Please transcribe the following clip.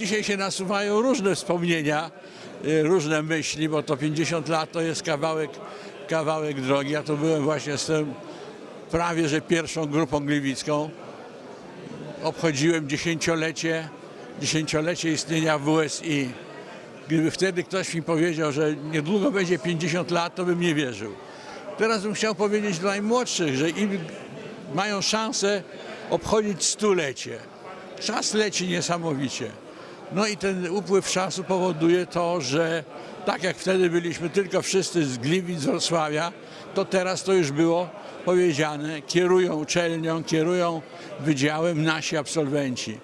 dzisiaj się nasuwają różne wspomnienia, y, różne myśli, bo to 50 lat to jest kawałek, kawałek drogi. Ja tu byłem właśnie z tym prawie że pierwszą grupą gliwicką. Obchodziłem dziesięciolecie, dziesięciolecie istnienia WSI. Gdyby wtedy ktoś mi powiedział, że niedługo będzie 50 lat, to bym nie wierzył. Teraz bym chciał powiedzieć dla najmłodszych, że im mają szansę obchodzić stulecie. Czas leci niesamowicie. No i ten upływ czasu powoduje to, że tak jak wtedy byliśmy tylko wszyscy z Gliwic, z Wrocławia, to teraz to już było powiedziane, kierują uczelnią, kierują wydziałem nasi absolwenci.